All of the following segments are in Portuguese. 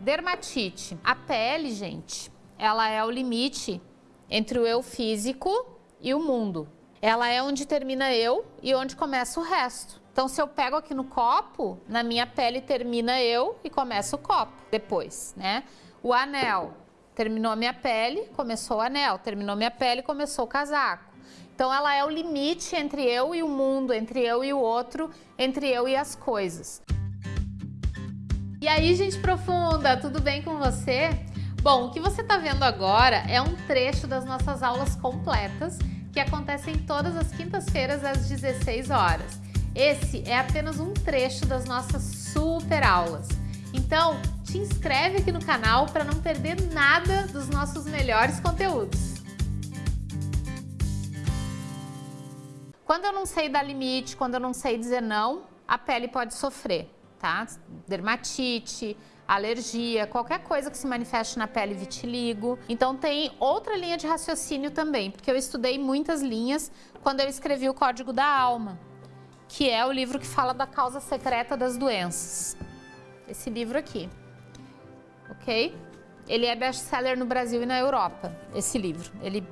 dermatite. A pele, gente, ela é o limite entre o eu físico e o mundo. Ela é onde termina eu e onde começa o resto. Então, se eu pego aqui no copo, na minha pele termina eu e começa o copo depois, né? O anel, terminou a minha pele, começou o anel, terminou minha pele, começou o casaco. Então, ela é o limite entre eu e o mundo, entre eu e o outro, entre eu e as coisas. E aí, gente profunda, tudo bem com você? Bom, o que você está vendo agora é um trecho das nossas aulas completas que acontecem todas as quintas-feiras às 16 horas. Esse é apenas um trecho das nossas super aulas. Então, te inscreve aqui no canal para não perder nada dos nossos melhores conteúdos. Quando eu não sei dar limite, quando eu não sei dizer não, a pele pode sofrer, tá? Dermatite, alergia, qualquer coisa que se manifeste na pele, vitiligo. Então tem outra linha de raciocínio também, porque eu estudei muitas linhas quando eu escrevi o Código da Alma que é o livro que fala da causa secreta das doenças. Esse livro aqui, ok? Ele é best-seller no Brasil e na Europa, esse livro. Ele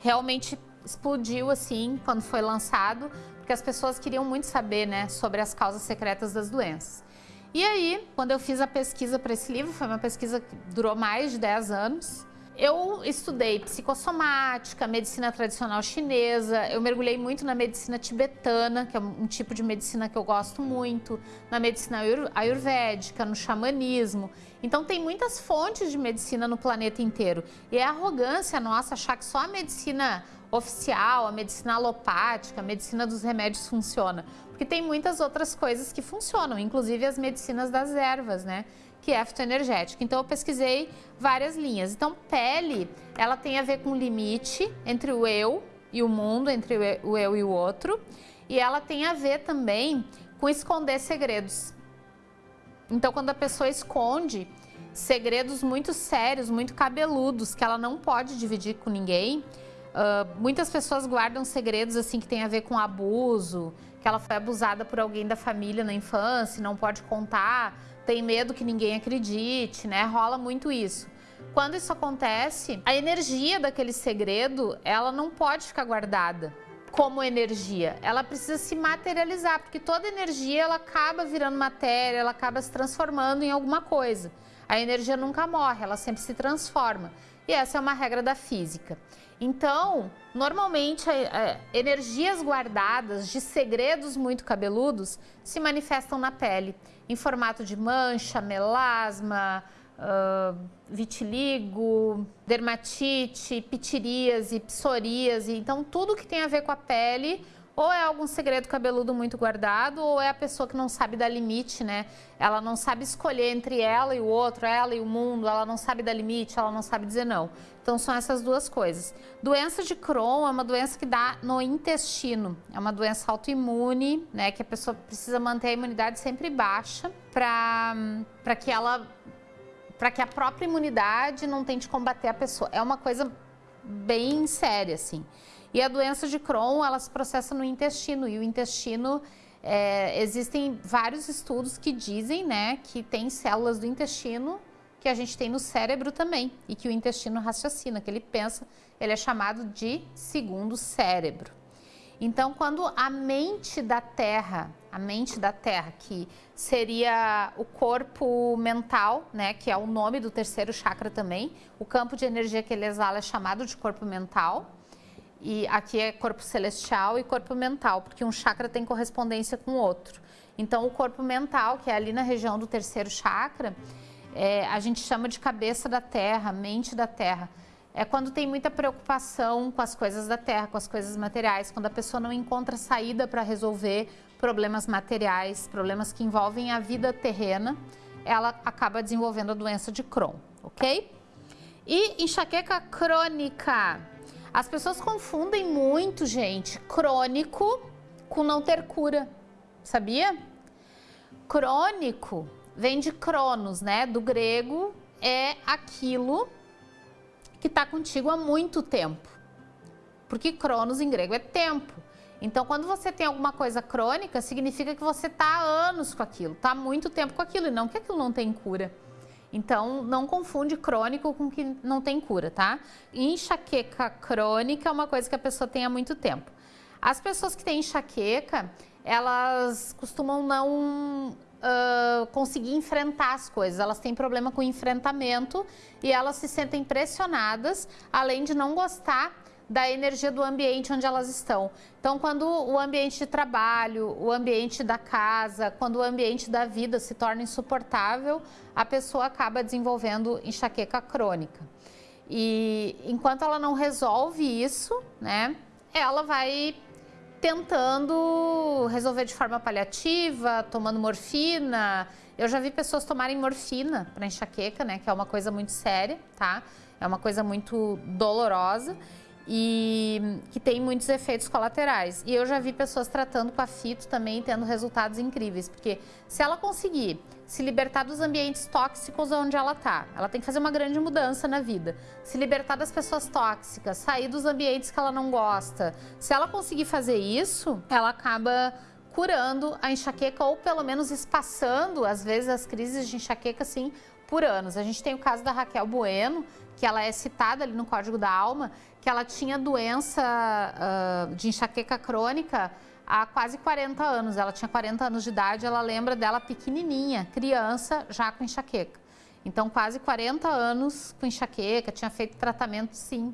realmente explodiu assim quando foi lançado, porque as pessoas queriam muito saber né, sobre as causas secretas das doenças. E aí, quando eu fiz a pesquisa para esse livro, foi uma pesquisa que durou mais de 10 anos, eu estudei psicossomática, medicina tradicional chinesa, eu mergulhei muito na medicina tibetana, que é um tipo de medicina que eu gosto muito, na medicina ayurvédica, no xamanismo. Então tem muitas fontes de medicina no planeta inteiro. E é arrogância nossa achar que só a medicina oficial, a medicina alopática, a medicina dos remédios funciona. Porque tem muitas outras coisas que funcionam, inclusive as medicinas das ervas, né? que é fitoenergética. Então eu pesquisei várias linhas. Então pele, ela tem a ver com limite entre o eu e o mundo, entre o eu e o outro. E ela tem a ver também com esconder segredos. Então quando a pessoa esconde segredos muito sérios, muito cabeludos, que ela não pode dividir com ninguém, Uh, muitas pessoas guardam segredos assim que tem a ver com abuso, que ela foi abusada por alguém da família na infância, não pode contar, tem medo que ninguém acredite, né? Rola muito isso. Quando isso acontece, a energia daquele segredo, ela não pode ficar guardada como energia. Ela precisa se materializar, porque toda energia ela acaba virando matéria, ela acaba se transformando em alguma coisa. A energia nunca morre, ela sempre se transforma. E essa é uma regra da física. Então, normalmente, é, energias guardadas de segredos muito cabeludos se manifestam na pele, em formato de mancha, melasma, vitiligo, dermatite, pitiríase, psoríase. Então, tudo que tem a ver com a pele ou é algum segredo cabeludo muito guardado, ou é a pessoa que não sabe dar limite, né? Ela não sabe escolher entre ela e o outro, ela e o mundo, ela não sabe dar limite, ela não sabe dizer não. Então são essas duas coisas. Doença de Crohn é uma doença que dá no intestino, é uma doença autoimune, né? Que a pessoa precisa manter a imunidade sempre baixa para que ela para que a própria imunidade não tente combater a pessoa. É uma coisa bem séria, assim. E a doença de Crohn, ela se processa no intestino, e o intestino, é, existem vários estudos que dizem, né, que tem células do intestino que a gente tem no cérebro também, e que o intestino raciocina, que ele pensa, ele é chamado de segundo cérebro. Então, quando a mente da Terra, a mente da Terra, que seria o corpo mental, né, que é o nome do terceiro chakra também, o campo de energia que ele exala é chamado de corpo mental, e aqui é corpo celestial e corpo mental, porque um chakra tem correspondência com o outro. Então, o corpo mental, que é ali na região do terceiro chakra, é, a gente chama de cabeça da terra, mente da terra. É quando tem muita preocupação com as coisas da terra, com as coisas materiais, quando a pessoa não encontra saída para resolver problemas materiais, problemas que envolvem a vida terrena, ela acaba desenvolvendo a doença de Crohn, ok? E enxaqueca crônica as pessoas confundem muito, gente, crônico com não ter cura, sabia? Crônico vem de cronos, né? Do grego é aquilo que está contigo há muito tempo. Porque cronos em grego é tempo. Então, quando você tem alguma coisa crônica, significa que você está há anos com aquilo, está há muito tempo com aquilo, e não que aquilo não tem cura. Então, não confunde crônico com que não tem cura, tá? Enxaqueca crônica é uma coisa que a pessoa tem há muito tempo. As pessoas que têm enxaqueca, elas costumam não uh, conseguir enfrentar as coisas, elas têm problema com enfrentamento e elas se sentem pressionadas, além de não gostar da energia do ambiente onde elas estão. Então, quando o ambiente de trabalho, o ambiente da casa, quando o ambiente da vida se torna insuportável, a pessoa acaba desenvolvendo enxaqueca crônica. E enquanto ela não resolve isso, né, ela vai tentando resolver de forma paliativa, tomando morfina. Eu já vi pessoas tomarem morfina para enxaqueca, né, que é uma coisa muito séria, tá? É uma coisa muito dolorosa e que tem muitos efeitos colaterais. E eu já vi pessoas tratando com a fito também tendo resultados incríveis, porque se ela conseguir se libertar dos ambientes tóxicos onde ela está, ela tem que fazer uma grande mudança na vida. Se libertar das pessoas tóxicas, sair dos ambientes que ela não gosta. Se ela conseguir fazer isso, ela acaba curando a enxaqueca ou pelo menos espaçando, às vezes, as crises de enxaqueca, assim, por anos. A gente tem o caso da Raquel Bueno, que ela é citada ali no Código da Alma, que ela tinha doença uh, de enxaqueca crônica há quase 40 anos. Ela tinha 40 anos de idade, ela lembra dela pequenininha, criança, já com enxaqueca. Então, quase 40 anos com enxaqueca, tinha feito tratamento, sim,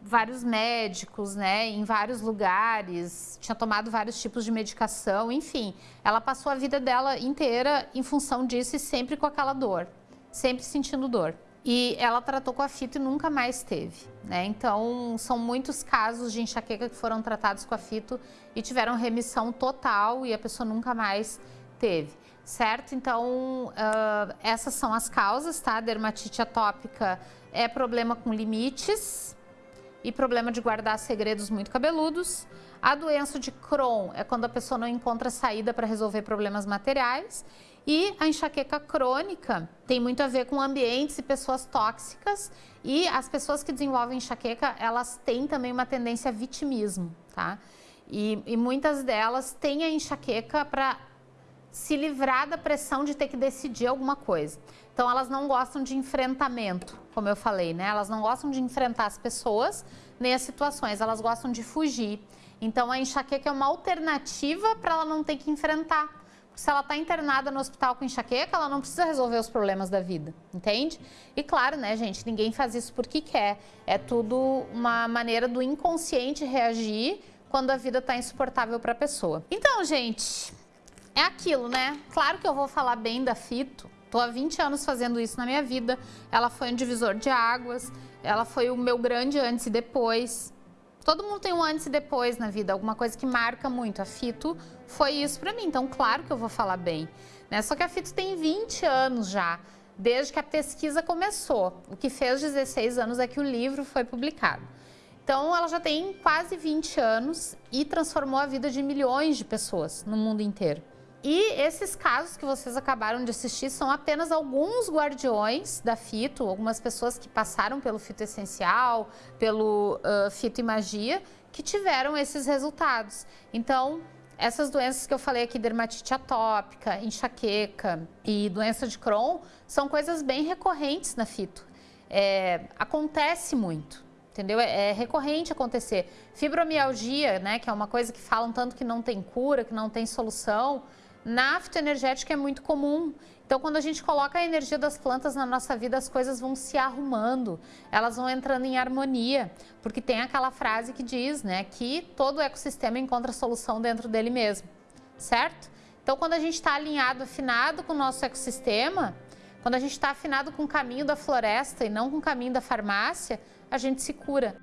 vários médicos, né, em vários lugares, tinha tomado vários tipos de medicação, enfim. Ela passou a vida dela inteira em função disso e sempre com aquela dor, sempre sentindo dor. E ela tratou com a fito e nunca mais teve, né? Então, são muitos casos de enxaqueca que foram tratados com a fito e tiveram remissão total e a pessoa nunca mais teve, certo? Então, uh, essas são as causas, tá? Dermatite atópica é problema com limites e problema de guardar segredos muito cabeludos. A doença de Crohn é quando a pessoa não encontra saída para resolver problemas materiais. E a enxaqueca crônica tem muito a ver com ambientes e pessoas tóxicas e as pessoas que desenvolvem enxaqueca, elas têm também uma tendência a vitimismo, tá? E, e muitas delas têm a enxaqueca para se livrar da pressão de ter que decidir alguma coisa. Então elas não gostam de enfrentamento, como eu falei, né? Elas não gostam de enfrentar as pessoas nem as situações, elas gostam de fugir. Então a enxaqueca é uma alternativa para ela não ter que enfrentar se ela está internada no hospital com enxaqueca, ela não precisa resolver os problemas da vida, entende? E claro, né, gente, ninguém faz isso porque quer. É tudo uma maneira do inconsciente reagir quando a vida está insuportável para a pessoa. Então, gente, é aquilo, né? Claro que eu vou falar bem da fito. Tô há 20 anos fazendo isso na minha vida. Ela foi um divisor de águas, ela foi o meu grande antes e depois. Todo mundo tem um antes e depois na vida, alguma coisa que marca muito. A Fito foi isso para mim, então claro que eu vou falar bem. Né? Só que a Fito tem 20 anos já, desde que a pesquisa começou. O que fez 16 anos é que o livro foi publicado. Então ela já tem quase 20 anos e transformou a vida de milhões de pessoas no mundo inteiro. E esses casos que vocês acabaram de assistir são apenas alguns guardiões da fito, algumas pessoas que passaram pelo fito essencial, pelo uh, fito e magia, que tiveram esses resultados. Então, essas doenças que eu falei aqui, dermatite atópica, enxaqueca e doença de Crohn, são coisas bem recorrentes na fito. É, acontece muito, entendeu? É, é, recorrente acontecer. Fibromialgia, né, que é uma coisa que falam tanto que não tem cura, que não tem solução, na fitoenergética é muito comum. Então, quando a gente coloca a energia das plantas na nossa vida, as coisas vão se arrumando, elas vão entrando em harmonia, porque tem aquela frase que diz, né, que todo ecossistema encontra solução dentro dele mesmo, certo? Então, quando a gente está alinhado, afinado com o nosso ecossistema, quando a gente está afinado com o caminho da floresta e não com o caminho da farmácia, a gente se cura.